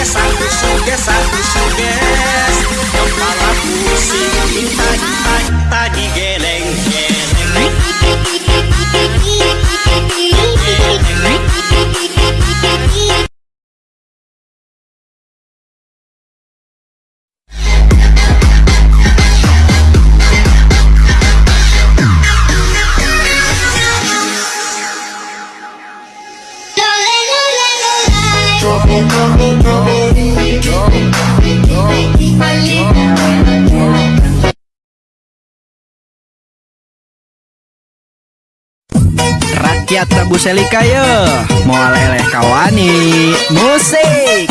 yes I wish, oh yes I wish, oh yeah. Rakyat Prabu Selika yo Mau leleh kawani Musik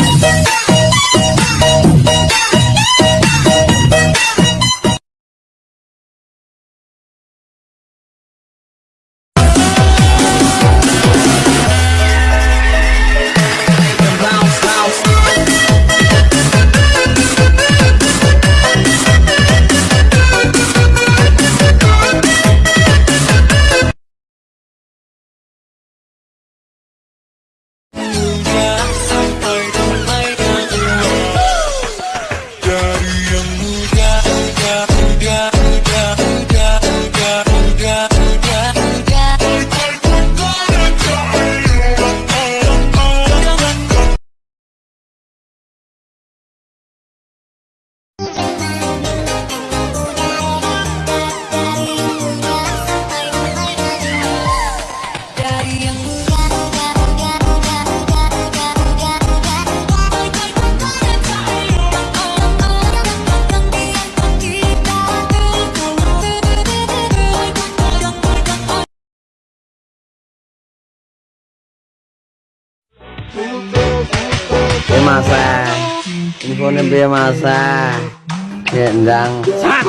Infone piye masa? Gendang. Sat,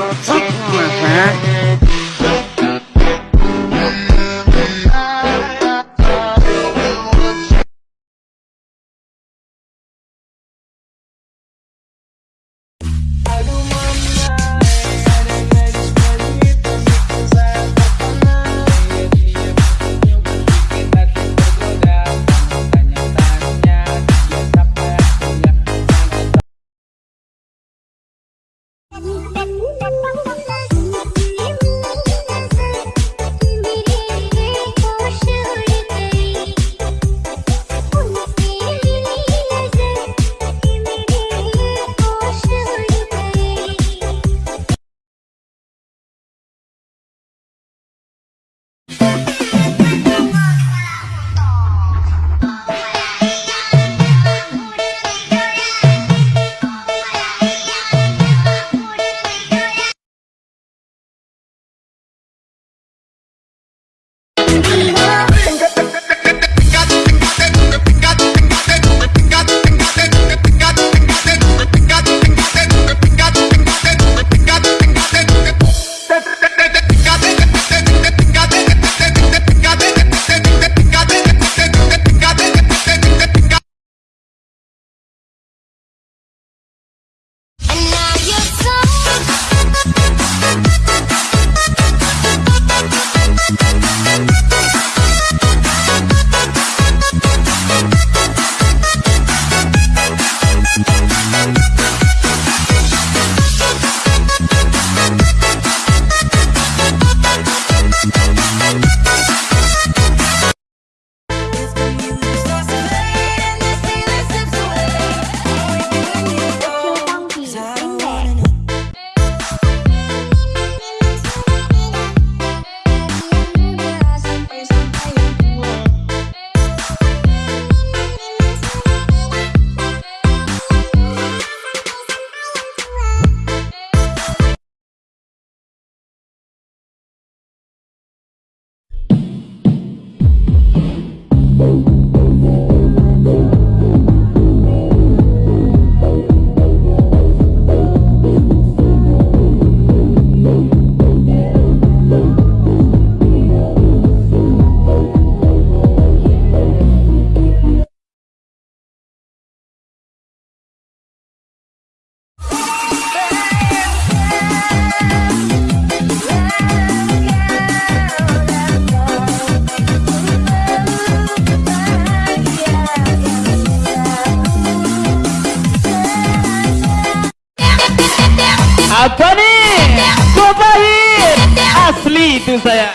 교수呀,